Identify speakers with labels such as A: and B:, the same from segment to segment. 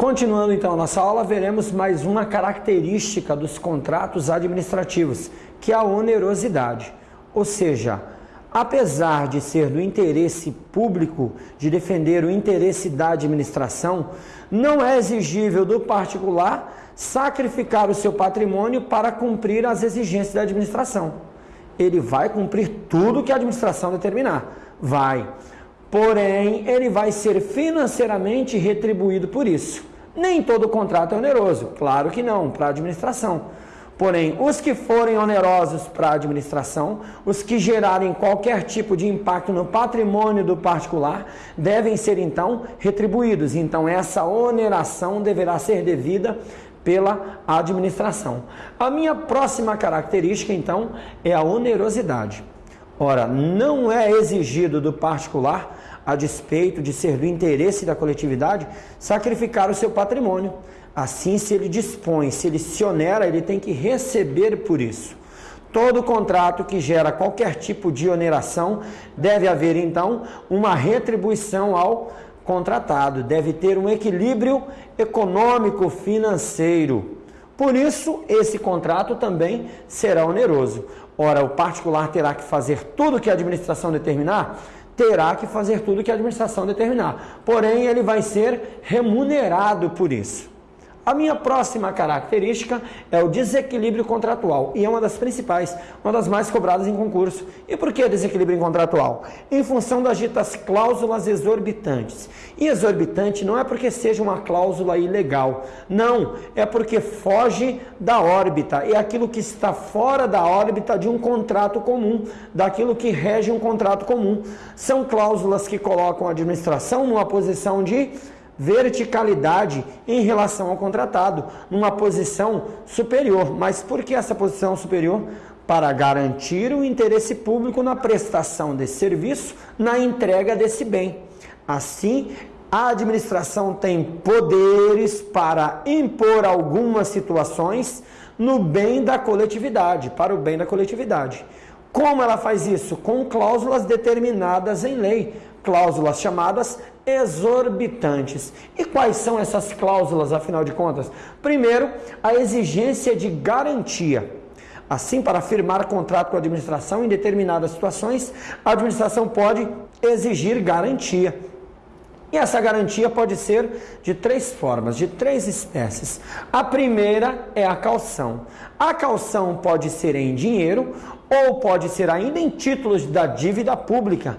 A: Continuando então a nossa aula, veremos mais uma característica dos contratos administrativos, que é a onerosidade. Ou seja, apesar de ser do interesse público de defender o interesse da administração, não é exigível do particular sacrificar o seu patrimônio para cumprir as exigências da administração. Ele vai cumprir tudo que a administração determinar. Vai. Porém, ele vai ser financeiramente retribuído por isso. Nem todo contrato é oneroso, claro que não, para a administração. Porém, os que forem onerosos para a administração, os que gerarem qualquer tipo de impacto no patrimônio do particular, devem ser então retribuídos. Então, essa oneração deverá ser devida pela administração. A minha próxima característica, então, é a onerosidade. Ora, não é exigido do particular a despeito de ser do interesse da coletividade, sacrificar o seu patrimônio. Assim, se ele dispõe, se ele se onera, ele tem que receber por isso. Todo contrato que gera qualquer tipo de oneração deve haver então uma retribuição ao contratado, deve ter um equilíbrio econômico financeiro. Por isso, esse contrato também será oneroso. Ora, o particular terá que fazer tudo que a administração determinar terá que fazer tudo que a administração determinar. Porém, ele vai ser remunerado por isso. A minha próxima característica é o desequilíbrio contratual e é uma das principais, uma das mais cobradas em concurso. E por que desequilíbrio contratual? Em função das ditas cláusulas exorbitantes. E exorbitante não é porque seja uma cláusula ilegal, não, é porque foge da órbita, é aquilo que está fora da órbita de um contrato comum, daquilo que rege um contrato comum. São cláusulas que colocam a administração numa posição de verticalidade em relação ao contratado, numa posição superior. Mas por que essa posição superior? Para garantir o interesse público na prestação desse serviço, na entrega desse bem. Assim, a administração tem poderes para impor algumas situações no bem da coletividade, para o bem da coletividade. Como ela faz isso? Com cláusulas determinadas em lei, cláusulas chamadas exorbitantes. E quais são essas cláusulas, afinal de contas? Primeiro, a exigência de garantia. Assim, para firmar contrato com a administração em determinadas situações, a administração pode exigir garantia. E essa garantia pode ser de três formas, de três espécies. A primeira é a calção. A calção pode ser em dinheiro ou pode ser ainda em títulos da dívida pública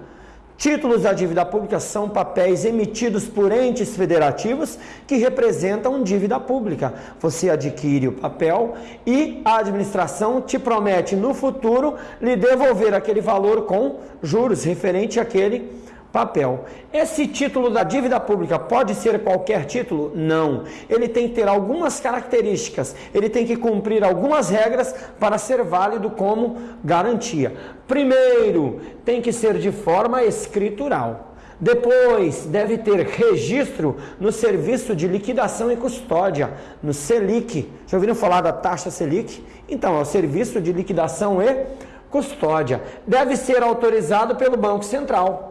A: Títulos da dívida pública são papéis emitidos por entes federativos que representam dívida pública. Você adquire o papel e a administração te promete no futuro lhe devolver aquele valor com juros referente àquele papel. Esse título da dívida pública pode ser qualquer título? Não. Ele tem que ter algumas características, ele tem que cumprir algumas regras para ser válido como garantia. Primeiro, tem que ser de forma escritural. Depois, deve ter registro no Serviço de Liquidação e Custódia, no SELIC. Já ouviram falar da taxa SELIC? Então, é o Serviço de Liquidação e Custódia. Deve ser autorizado pelo Banco Central.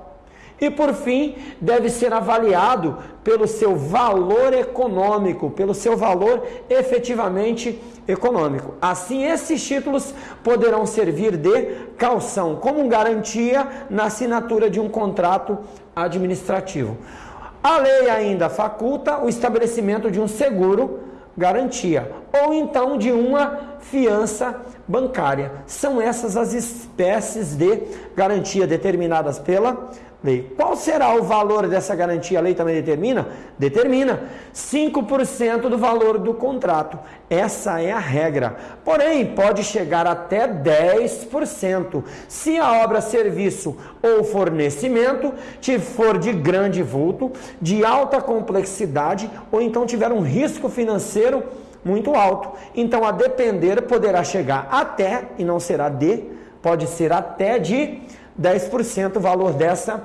A: E por fim, deve ser avaliado pelo seu valor econômico, pelo seu valor efetivamente econômico. Assim, esses títulos poderão servir de calção, como garantia na assinatura de um contrato administrativo. A lei ainda faculta o estabelecimento de um seguro garantia ou então de uma fiança bancária. São essas as espécies de garantia determinadas pela lei. Qual será o valor dessa garantia? A lei também determina? Determina 5% do valor do contrato. Essa é a regra. Porém, pode chegar até 10% se a obra, serviço ou fornecimento for de grande vulto, de alta complexidade ou então tiver um risco financeiro muito alto. Então, a depender, poderá chegar até, e não será de, pode ser até de 10% o valor dessa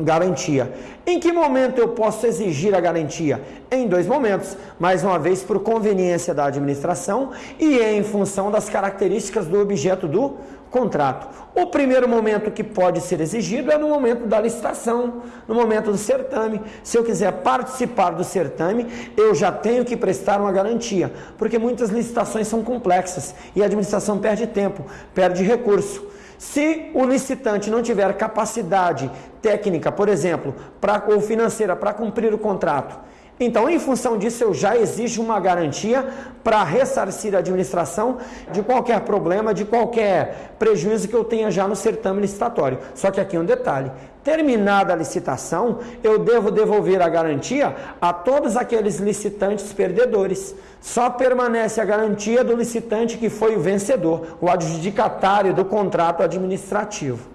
A: garantia. Em que momento eu posso exigir a garantia? Em dois momentos. Mais uma vez, por conveniência da administração e em função das características do objeto do contrato. O primeiro momento que pode ser exigido é no momento da licitação, no momento do certame. Se eu quiser participar do certame, eu já tenho que prestar uma garantia, porque muitas licitações são complexas e a administração perde tempo, perde recurso. Se o licitante não tiver capacidade técnica, por exemplo, pra, ou financeira para cumprir o contrato, então, em função disso, eu já exijo uma garantia para ressarcir a administração de qualquer problema, de qualquer prejuízo que eu tenha já no certame licitatório. Só que aqui um detalhe: terminada a licitação, eu devo devolver a garantia a todos aqueles licitantes perdedores. Só permanece a garantia do licitante que foi o vencedor, o adjudicatário do contrato administrativo.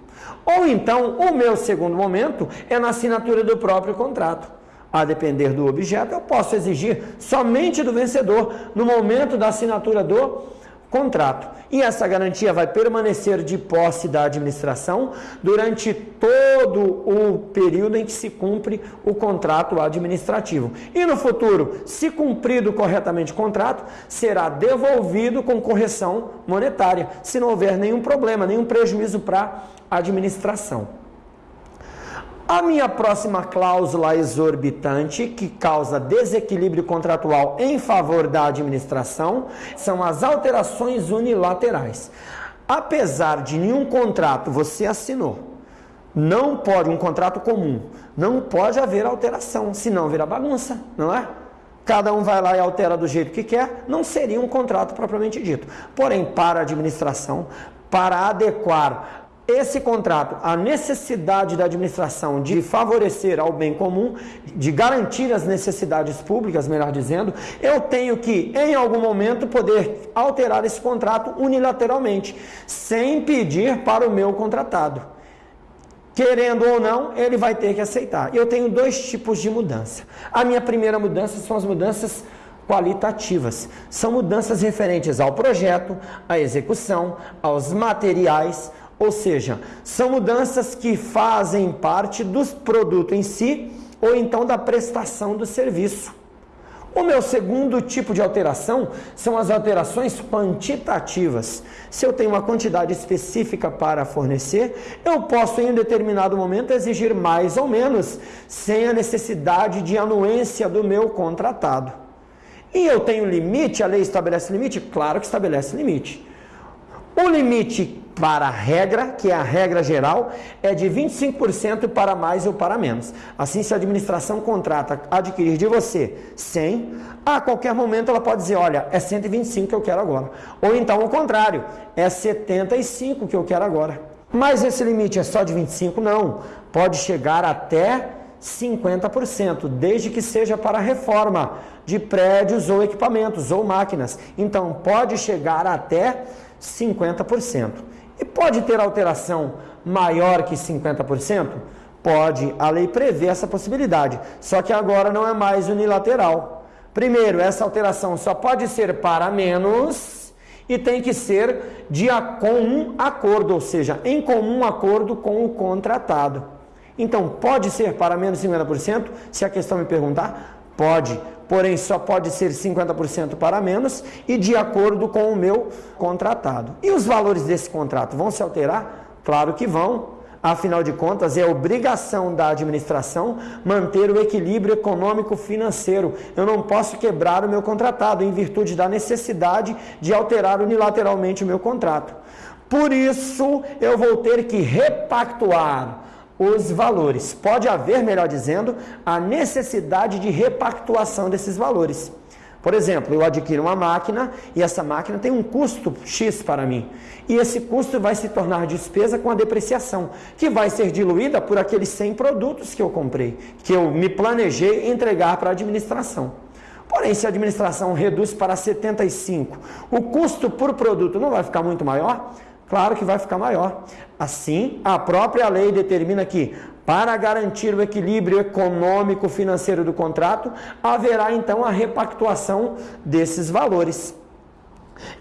A: Ou então, o meu segundo momento é na assinatura do próprio contrato. A depender do objeto, eu posso exigir somente do vencedor no momento da assinatura do contrato. E essa garantia vai permanecer de posse da administração durante todo o período em que se cumpre o contrato administrativo. E no futuro, se cumprido corretamente o contrato, será devolvido com correção monetária, se não houver nenhum problema, nenhum prejuízo para a administração. A minha próxima cláusula exorbitante, que causa desequilíbrio contratual em favor da administração, são as alterações unilaterais. Apesar de nenhum contrato você assinou, não pode, um contrato comum, não pode haver alteração, senão vira bagunça, não é? Cada um vai lá e altera do jeito que quer, não seria um contrato propriamente dito. Porém, para a administração, para adequar esse contrato, a necessidade da administração de favorecer ao bem comum, de garantir as necessidades públicas, melhor dizendo, eu tenho que, em algum momento, poder alterar esse contrato unilateralmente, sem pedir para o meu contratado. Querendo ou não, ele vai ter que aceitar. Eu tenho dois tipos de mudança. A minha primeira mudança são as mudanças qualitativas. São mudanças referentes ao projeto, à execução, aos materiais, ou seja, são mudanças que fazem parte do produto em si ou então da prestação do serviço. O meu segundo tipo de alteração são as alterações quantitativas. Se eu tenho uma quantidade específica para fornecer, eu posso em um determinado momento exigir mais ou menos, sem a necessidade de anuência do meu contratado. E eu tenho limite, a lei estabelece limite? Claro que estabelece limite. O limite para a regra, que é a regra geral, é de 25% para mais ou para menos. Assim, se a administração contrata adquirir de você 100, a qualquer momento ela pode dizer, olha, é 125 que eu quero agora. Ou então o contrário, é 75 que eu quero agora. Mas esse limite é só de 25? Não. Pode chegar até 50%, desde que seja para reforma de prédios ou equipamentos ou máquinas. Então, pode chegar até 50%. E pode ter alteração maior que 50%? Pode, a lei prevê essa possibilidade, só que agora não é mais unilateral. Primeiro, essa alteração só pode ser para menos e tem que ser de comum acordo, ou seja, em comum acordo com o contratado. Então, pode ser para menos 50%? Se a questão me perguntar, pode porém só pode ser 50% para menos e de acordo com o meu contratado. E os valores desse contrato vão se alterar? Claro que vão. Afinal de contas, é obrigação da administração manter o equilíbrio econômico-financeiro. Eu não posso quebrar o meu contratado em virtude da necessidade de alterar unilateralmente o meu contrato. Por isso, eu vou ter que repactuar os valores. Pode haver, melhor dizendo, a necessidade de repactuação desses valores. Por exemplo, eu adquiro uma máquina e essa máquina tem um custo X para mim. E esse custo vai se tornar despesa com a depreciação, que vai ser diluída por aqueles 100 produtos que eu comprei, que eu me planejei entregar para a administração. Porém, se a administração reduz para 75, o custo por produto não vai ficar muito maior? Claro que vai ficar maior. Assim, a própria lei determina que, para garantir o equilíbrio econômico financeiro do contrato, haverá então a repactuação desses valores.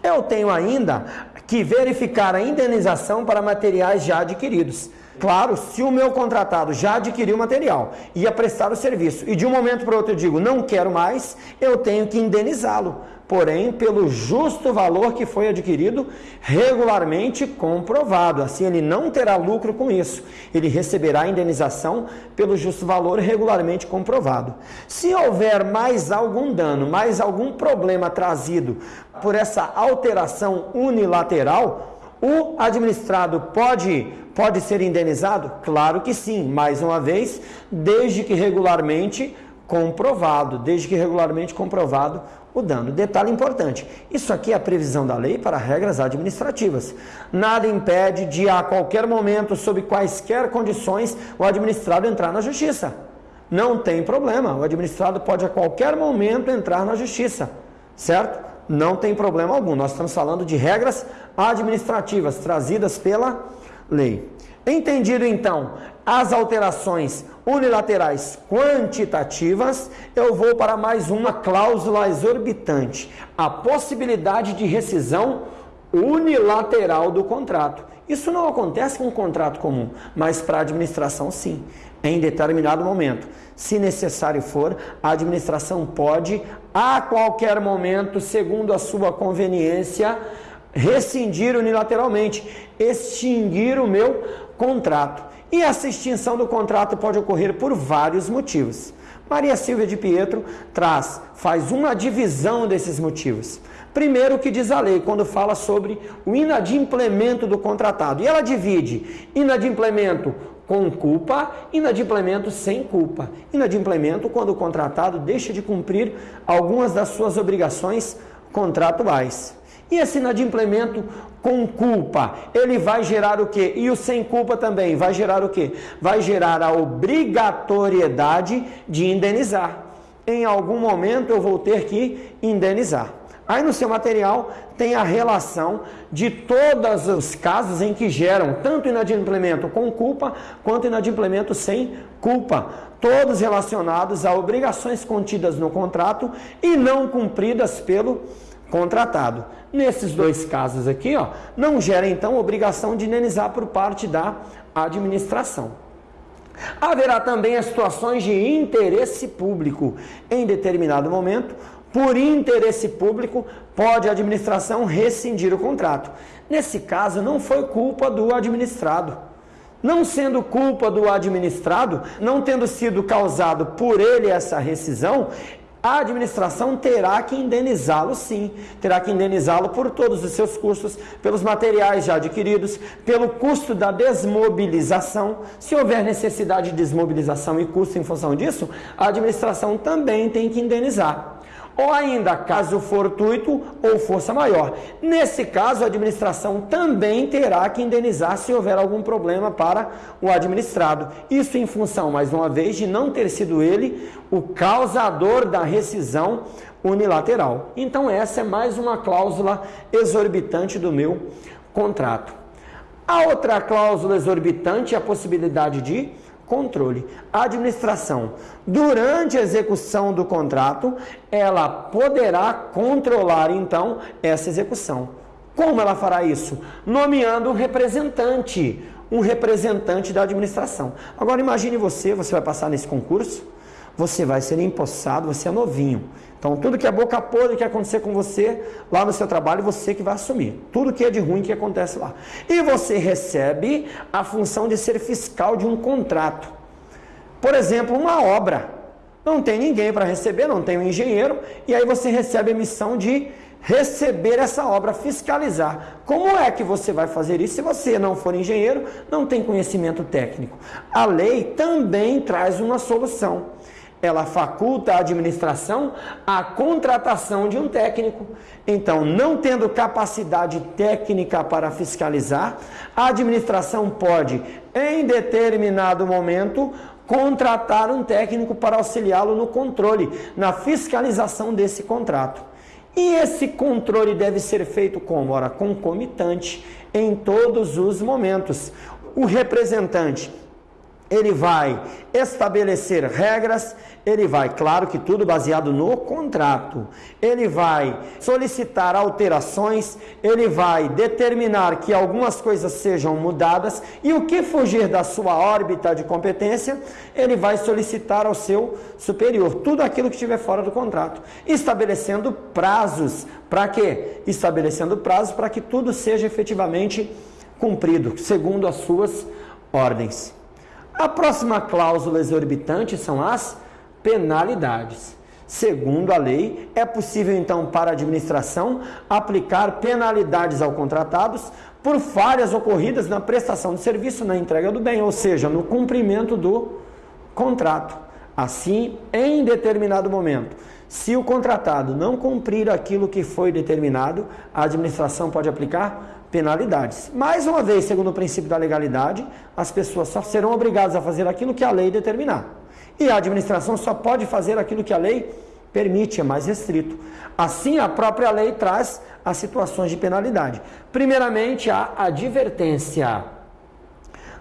A: Eu tenho ainda que verificar a indenização para materiais já adquiridos. Claro, se o meu contratado já adquiriu material, ia prestar o serviço e de um momento para outro eu digo não quero mais, eu tenho que indenizá-lo, porém pelo justo valor que foi adquirido regularmente comprovado. Assim ele não terá lucro com isso, ele receberá indenização pelo justo valor regularmente comprovado. Se houver mais algum dano, mais algum problema trazido por essa alteração unilateral, o administrado pode, pode ser indenizado? Claro que sim, mais uma vez, desde que regularmente comprovado, desde que regularmente comprovado o dano. Detalhe importante: isso aqui é a previsão da lei para regras administrativas. Nada impede de a qualquer momento, sob quaisquer condições, o administrado entrar na justiça. Não tem problema, o administrado pode a qualquer momento entrar na justiça, certo? não tem problema algum. Nós estamos falando de regras administrativas trazidas pela lei. Entendido então as alterações unilaterais quantitativas, eu vou para mais uma cláusula exorbitante: a possibilidade de rescisão unilateral do contrato. Isso não acontece com um contrato comum, mas para a administração sim em determinado momento. Se necessário for, a administração pode, a qualquer momento, segundo a sua conveniência, rescindir unilateralmente, extinguir o meu contrato. E essa extinção do contrato pode ocorrer por vários motivos. Maria Silvia de Pietro traz, faz uma divisão desses motivos. Primeiro, o que diz a lei, quando fala sobre o inadimplemento do contratado. E ela divide inadimplemento com culpa, inadimplemento sem culpa. Inadimplemento quando o contratado deixa de cumprir algumas das suas obrigações contratuais. E esse inadimplemento com culpa, ele vai gerar o quê? E o sem culpa também vai gerar o quê? Vai gerar a obrigatoriedade de indenizar. Em algum momento eu vou ter que indenizar. Aí no seu material tem a relação de todos os casos em que geram tanto inadimplemento com culpa quanto inadimplemento sem culpa, todos relacionados a obrigações contidas no contrato e não cumpridas pelo contratado. Nesses dois casos aqui, ó, não gera então obrigação de indenizar por parte da administração. Haverá também as situações de interesse público. Em determinado momento, por interesse público, pode a administração rescindir o contrato. Nesse caso, não foi culpa do administrado. Não sendo culpa do administrado, não tendo sido causado por ele essa rescisão, a administração terá que indenizá-lo sim, terá que indenizá-lo por todos os seus custos, pelos materiais já adquiridos, pelo custo da desmobilização. Se houver necessidade de desmobilização e custo em função disso, a administração também tem que indenizar ou ainda caso fortuito ou força maior. Nesse caso, a administração também terá que indenizar se houver algum problema para o administrado. Isso em função, mais uma vez, de não ter sido ele o causador da rescisão unilateral. Então, essa é mais uma cláusula exorbitante do meu contrato. A outra cláusula exorbitante é a possibilidade de controle. A administração, durante a execução do contrato, ela poderá controlar então essa execução. Como ela fará isso? Nomeando um representante, um representante da administração. Agora imagine você, você vai passar nesse concurso, você vai ser empossado, você é novinho. Então, tudo que é boca podre que acontecer com você lá no seu trabalho, você que vai assumir. Tudo que é de ruim que acontece lá. E você recebe a função de ser fiscal de um contrato. Por exemplo, uma obra. Não tem ninguém para receber, não tem um engenheiro, e aí você recebe a missão de receber essa obra, fiscalizar. Como é que você vai fazer isso se você não for engenheiro, não tem conhecimento técnico? A lei também traz uma solução ela faculta a administração a contratação de um técnico. Então, não tendo capacidade técnica para fiscalizar, a administração pode, em determinado momento, contratar um técnico para auxiliá-lo no controle, na fiscalização desse contrato. E esse controle deve ser feito como? Ora, concomitante, em todos os momentos. O representante ele vai estabelecer regras, ele vai, claro que tudo baseado no contrato, ele vai solicitar alterações, ele vai determinar que algumas coisas sejam mudadas e o que fugir da sua órbita de competência, ele vai solicitar ao seu superior, tudo aquilo que estiver fora do contrato, estabelecendo prazos para quê? Estabelecendo prazos para que tudo seja efetivamente cumprido, segundo as suas ordens. A próxima cláusula exorbitante são as penalidades. Segundo a lei, é possível então para a administração aplicar penalidades ao contratados por falhas ocorridas na prestação de serviço, na entrega do bem, ou seja, no cumprimento do contrato. Assim, em determinado momento, se o contratado não cumprir aquilo que foi determinado, a administração pode aplicar penalidades. Mais uma vez, segundo o princípio da legalidade, as pessoas só serão obrigadas a fazer aquilo que a lei determinar. E a administração só pode fazer aquilo que a lei permite, é mais restrito. Assim, a própria lei traz as situações de penalidade. Primeiramente, a advertência.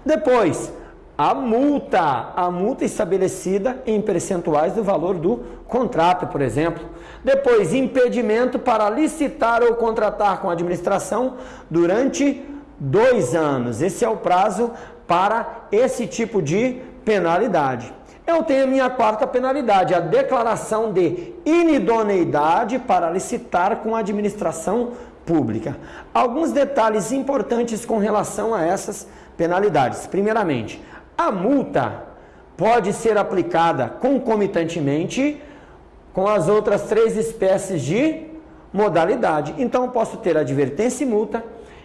A: Depois, a multa, a multa estabelecida em percentuais do valor do contrato, por exemplo. Depois, impedimento para licitar ou contratar com a administração durante dois anos. Esse é o prazo para esse tipo de penalidade. Eu tenho a minha quarta penalidade, a declaração de inidoneidade para licitar com a administração pública. Alguns detalhes importantes com relação a essas penalidades. Primeiramente, a multa pode ser aplicada concomitantemente com as outras três espécies de modalidade. Então, posso ter advertência e multa,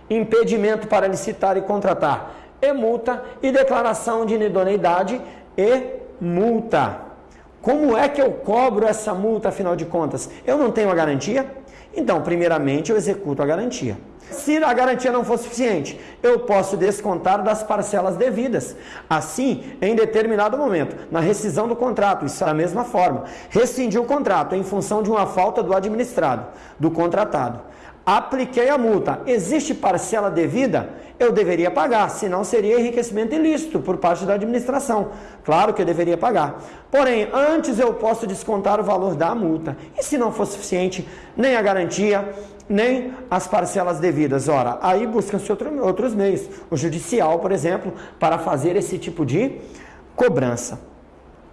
A: impedimento para licitar e contratar e multa, e declaração de inidoneidade e multa. Como é que eu cobro essa multa, afinal de contas? Eu não tenho a garantia? Então, primeiramente, eu executo a garantia. Se a garantia não for suficiente, eu posso descontar das parcelas devidas. Assim, em determinado momento, na rescisão do contrato, isso é da mesma forma, rescindir o contrato em função de uma falta do administrado, do contratado. Apliquei a multa. Existe parcela devida? Eu deveria pagar, senão seria enriquecimento ilícito por parte da administração. Claro que eu deveria pagar. Porém, antes eu posso descontar o valor da multa. E se não for suficiente, nem a garantia, nem as parcelas devidas. Ora, aí buscam-se outro, outros meios. O judicial, por exemplo, para fazer esse tipo de cobrança.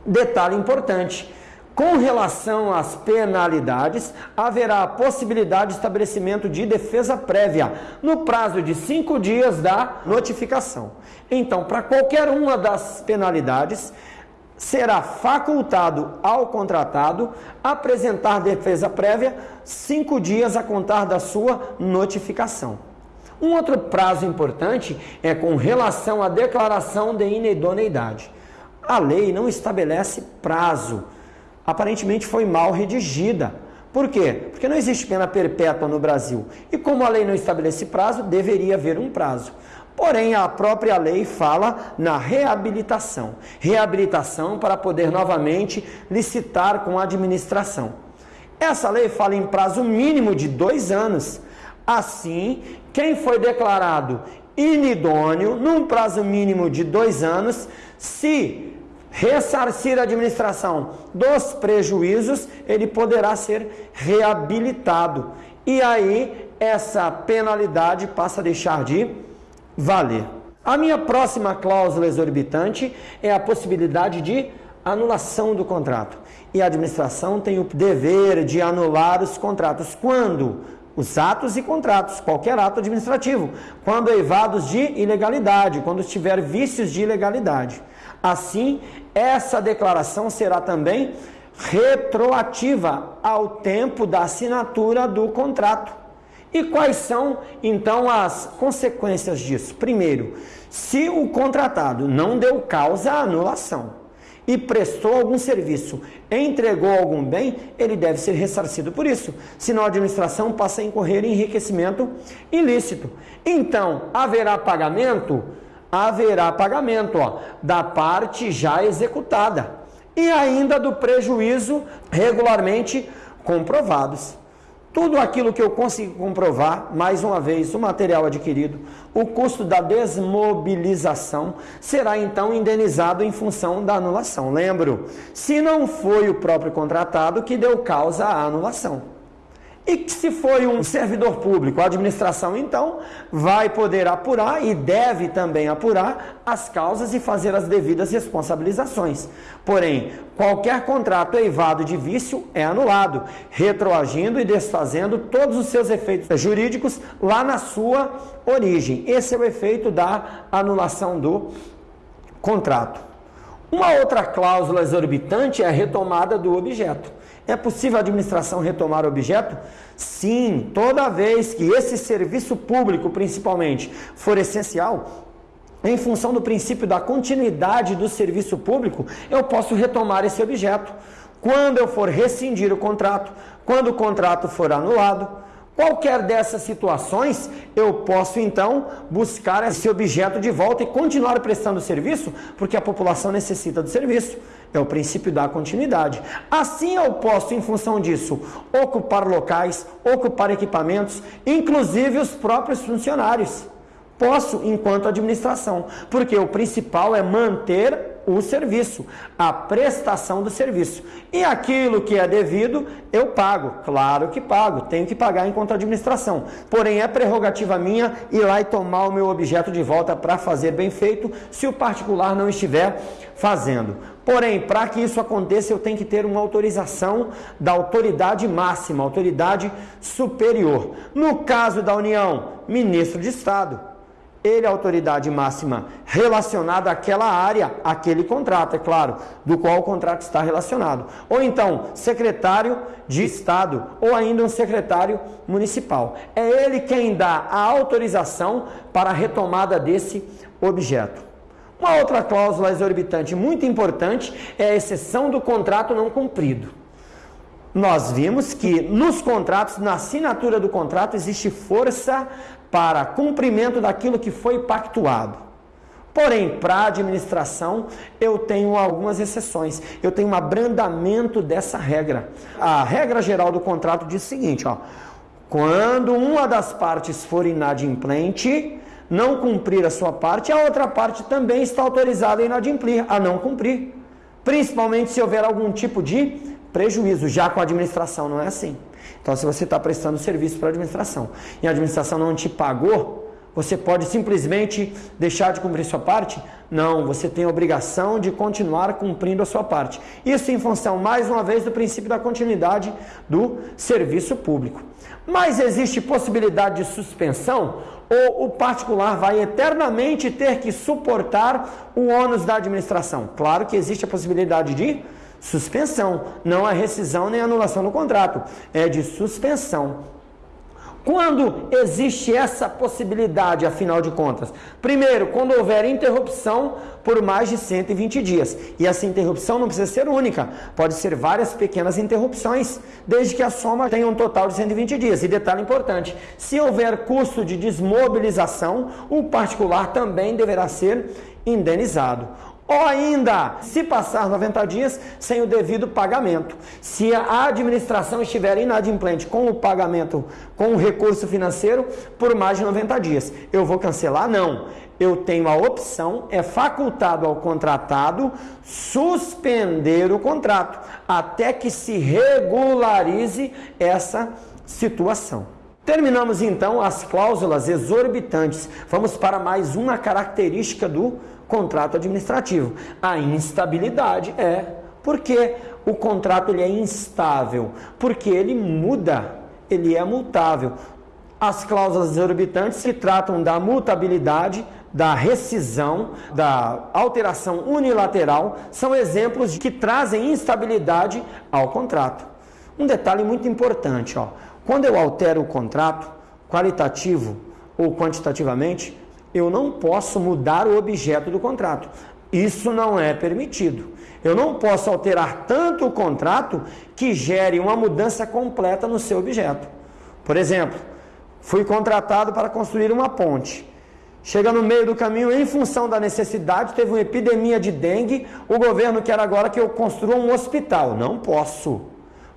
A: Detalhe importante com relação às penalidades, haverá a possibilidade de estabelecimento de defesa prévia no prazo de cinco dias da notificação. Então, para qualquer uma das penalidades, será facultado ao contratado apresentar defesa prévia cinco dias a contar da sua notificação. Um outro prazo importante é com relação à declaração de inidoneidade. A lei não estabelece prazo aparentemente foi mal redigida. Por quê? Porque não existe pena perpétua no Brasil. E como a lei não estabelece prazo, deveria haver um prazo. Porém, a própria lei fala na reabilitação. Reabilitação para poder novamente licitar com a administração. Essa lei fala em prazo mínimo de dois anos. Assim, quem foi declarado inidôneo, num prazo mínimo de dois anos, se ressarcir a administração dos prejuízos, ele poderá ser reabilitado. E aí essa penalidade passa a deixar de valer. A minha próxima cláusula exorbitante é a possibilidade de anulação do contrato. E a administração tem o dever de anular os contratos quando os atos e contratos, qualquer ato administrativo, quando eivados de ilegalidade, quando tiver vícios de ilegalidade. Assim, essa declaração será também retroativa ao tempo da assinatura do contrato. E quais são então as consequências disso? Primeiro, se o contratado não deu causa à anulação e prestou algum serviço, entregou algum bem, ele deve ser ressarcido por isso. Senão a administração passa a incorrer em enriquecimento ilícito. Então, haverá pagamento? Haverá pagamento ó, da parte já executada e ainda do prejuízo regularmente comprovados. tudo aquilo que eu consigo comprovar, mais uma vez, o material adquirido, o custo da desmobilização será então indenizado em função da anulação. Lembro, se não foi o próprio contratado que deu causa à anulação. E se foi um servidor público, a administração então vai poder apurar e deve também apurar as causas e fazer as devidas responsabilizações. Porém, qualquer contrato eivado de vício é anulado, retroagindo e desfazendo todos os seus efeitos jurídicos lá na sua origem. Esse é o efeito da anulação do contrato. Uma outra cláusula exorbitante é a retomada do objeto. É possível a administração retomar o objeto? Sim, toda vez que esse serviço público, principalmente, for essencial, em função do princípio da continuidade do serviço público, eu posso retomar esse objeto. Quando eu for rescindir o contrato, quando o contrato for anulado, Qualquer dessas situações, eu posso então buscar esse objeto de volta e continuar prestando serviço, porque a população necessita do serviço. É o princípio da continuidade. Assim eu posso, em função disso, ocupar locais, ocupar equipamentos, inclusive os próprios funcionários. Posso, enquanto administração, porque o principal é manter o serviço, a prestação do serviço. E aquilo que é devido, eu pago. Claro que pago, tenho que pagar enquanto administração. Porém, é prerrogativa minha ir lá e tomar o meu objeto de volta para fazer bem feito, se o particular não estiver fazendo. Porém, para que isso aconteça, eu tenho que ter uma autorização da autoridade máxima, autoridade superior. No caso da União, ministro de Estado ele é autoridade máxima relacionada àquela área, àquele contrato, é claro, do qual o contrato está relacionado. Ou então, secretário de Estado, ou ainda um secretário municipal. É ele quem dá a autorização para a retomada desse objeto. Uma outra cláusula exorbitante muito importante é a exceção do contrato não cumprido. Nós vimos que nos contratos, na assinatura do contrato, existe força para cumprimento daquilo que foi pactuado. Porém, para administração, eu tenho algumas exceções. Eu tenho um abrandamento dessa regra. A regra geral do contrato diz o seguinte: ó, quando uma das partes for inadimplente, não cumprir a sua parte, a outra parte também está autorizada a inadimplir, a não cumprir. Principalmente se houver algum tipo de prejuízo. Já com a administração não é assim. Então, se você está prestando serviço para a administração e a administração não te pagou, você pode simplesmente deixar de cumprir sua parte? Não, você tem a obrigação de continuar cumprindo a sua parte. Isso em função, mais uma vez, do princípio da continuidade do serviço público. Mas existe possibilidade de suspensão ou o particular vai eternamente ter que suportar o ônus da administração? Claro que existe a possibilidade de Suspensão, não é rescisão nem anulação do contrato, é de suspensão. Quando existe essa possibilidade, afinal de contas? Primeiro, quando houver interrupção por mais de 120 dias. E essa interrupção não precisa ser única, pode ser várias pequenas interrupções, desde que a soma tenha um total de 120 dias. E detalhe importante: se houver custo de desmobilização, o particular também deverá ser indenizado. Ou ainda, se passar 90 dias sem o devido pagamento. Se a administração estiver inadimplente com o pagamento, com o recurso financeiro, por mais de 90 dias. Eu vou cancelar? Não. Eu tenho a opção, é facultado ao contratado suspender o contrato até que se regularize essa situação. Terminamos então as cláusulas exorbitantes. Vamos para mais uma característica do contrato administrativo. A instabilidade é porque o contrato ele é instável, porque ele muda, ele é mutável. As cláusulas exorbitantes se tratam da mutabilidade, da rescisão, da alteração unilateral, são exemplos que trazem instabilidade ao contrato. Um detalhe muito importante, ó, quando eu altero o contrato, qualitativo ou quantitativamente, eu não posso mudar o objeto do contrato. Isso não é permitido. Eu não posso alterar tanto o contrato que gere uma mudança completa no seu objeto. Por exemplo, fui contratado para construir uma ponte. Chega no meio do caminho, em função da necessidade, teve uma epidemia de dengue, o governo quer agora que eu construa um hospital. Não posso,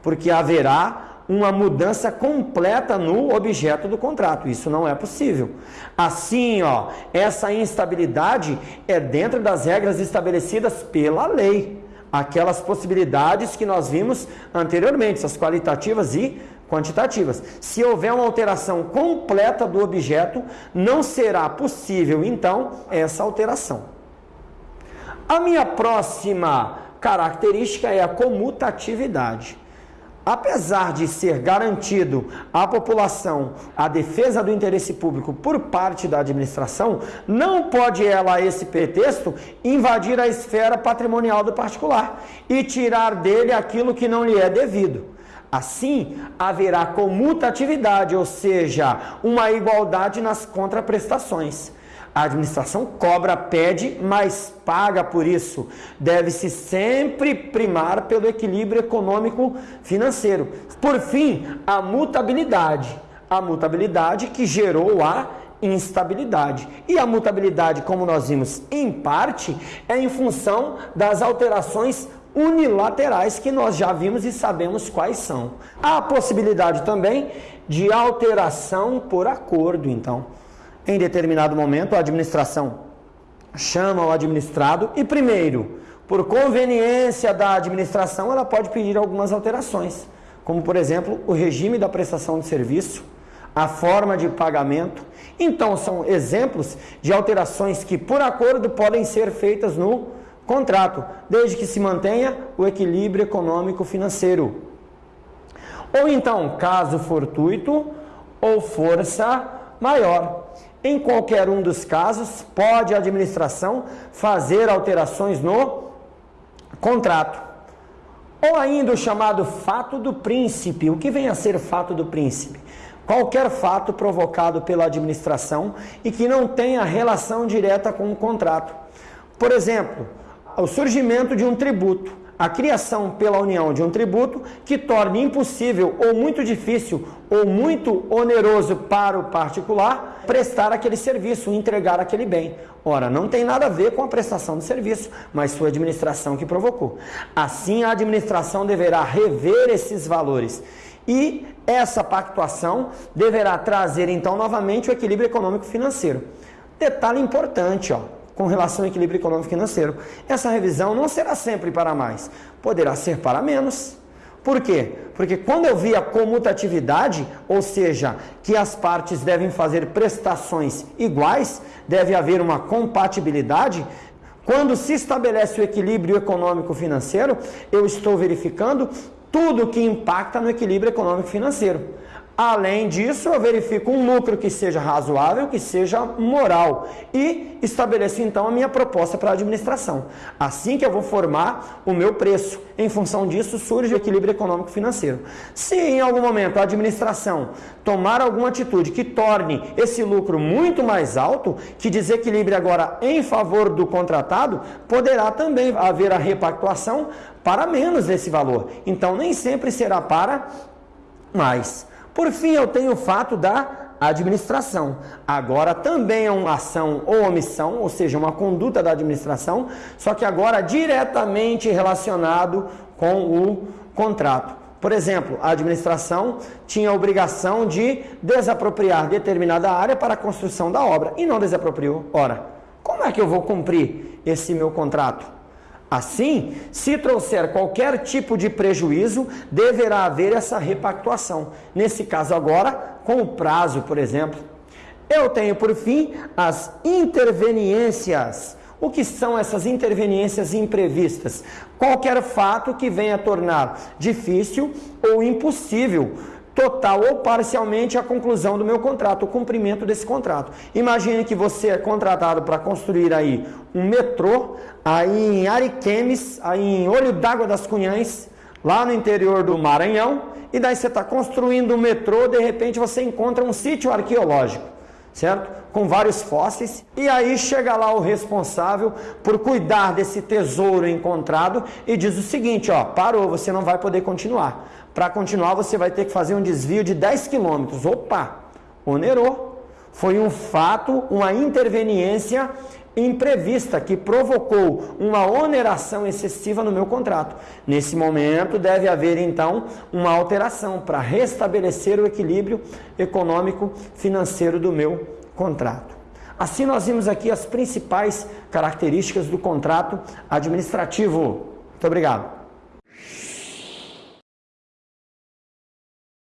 A: porque haverá uma mudança completa no objeto do contrato. Isso não é possível. Assim, ó, essa instabilidade é dentro das regras estabelecidas pela lei. Aquelas possibilidades que nós vimos anteriormente, as qualitativas e quantitativas. Se houver uma alteração completa do objeto, não será possível, então, essa alteração. A minha próxima característica é a comutatividade. Apesar de ser garantido à população a defesa do interesse público por parte da administração, não pode ela, a esse pretexto, invadir a esfera patrimonial do particular e tirar dele aquilo que não lhe é devido. Assim, haverá comutatividade, ou seja, uma igualdade nas contraprestações. A administração cobra, pede, mas paga por isso. Deve-se sempre primar pelo equilíbrio econômico financeiro. Por fim, a mutabilidade. A mutabilidade que gerou a instabilidade. E a mutabilidade, como nós vimos em parte, é em função das alterações unilaterais que nós já vimos e sabemos quais são. Há a possibilidade também de alteração por acordo, então. Em determinado momento, a administração chama o administrado e, primeiro, por conveniência da administração, ela pode pedir algumas alterações, como, por exemplo, o regime da prestação de serviço, a forma de pagamento. Então, são exemplos de alterações que, por acordo, podem ser feitas no contrato, desde que se mantenha o equilíbrio econômico financeiro. Ou então, caso fortuito ou força maior. Em qualquer um dos casos, pode a administração fazer alterações no contrato. Ou ainda o chamado fato do príncipe. O que vem a ser fato do príncipe? Qualquer fato provocado pela administração e que não tenha relação direta com o contrato. Por exemplo, o surgimento de um tributo, a criação pela União de um tributo que torne impossível ou muito difícil ou muito oneroso para o particular prestar aquele serviço, entregar aquele bem. Ora, não tem nada a ver com a prestação do serviço, mas sua administração que provocou. Assim, a administração deverá rever esses valores e essa pactuação deverá trazer então novamente o equilíbrio econômico financeiro. Detalhe importante, ó com relação ao equilíbrio econômico financeiro. Essa revisão não será sempre para mais, poderá ser para menos. Por quê? Porque quando eu vi a comutatividade, ou seja, que as partes devem fazer prestações iguais, deve haver uma compatibilidade, quando se estabelece o equilíbrio econômico financeiro, eu estou verificando tudo que impacta no equilíbrio econômico financeiro. Além disso, eu verifico um lucro que seja razoável, que seja moral e estabeleço então a minha proposta para a administração. Assim que eu vou formar o meu preço. Em função disso, surge o equilíbrio econômico financeiro. Se em algum momento a administração tomar alguma atitude que torne esse lucro muito mais alto, que desequilibre agora em favor do contratado, poderá também haver a repactuação para menos desse valor. Então, nem sempre será para mais. Por fim, eu tenho o fato da administração. Agora também é uma ação ou omissão, ou seja, uma conduta da administração, só que agora diretamente relacionado com o contrato. Por exemplo, a administração tinha a obrigação de desapropriar determinada área para a construção da obra e não desapropriou. Ora, como é que eu vou cumprir esse meu contrato? Assim, se trouxer qualquer tipo de prejuízo, deverá haver essa repactuação. Nesse caso agora, com o prazo, por exemplo. Eu tenho por fim as interveniências. O que são essas interveniências imprevistas? Qualquer fato que venha tornar difícil ou impossível total ou parcialmente a conclusão do meu contrato, o cumprimento desse contrato. Imagine que você é contratado para construir aí um metrô aí em Ariquemes, aí em Olho d'Água das Cunhães, lá no interior do Maranhão, e daí você está construindo um metrô, de repente você encontra um sítio arqueológico, certo? Com vários fósseis, e aí chega lá o responsável por cuidar desse tesouro encontrado e diz o seguinte, ó, parou, você não vai poder continuar. Para continuar, você vai ter que fazer um desvio de 10 quilômetros. Opa, onerou. Foi um fato, uma interveniência imprevista que provocou uma oneração excessiva no meu contrato. Nesse momento, deve haver então uma alteração para restabelecer o equilíbrio econômico financeiro do meu contrato. Assim, nós vimos aqui as principais características do contrato administrativo. Muito obrigado.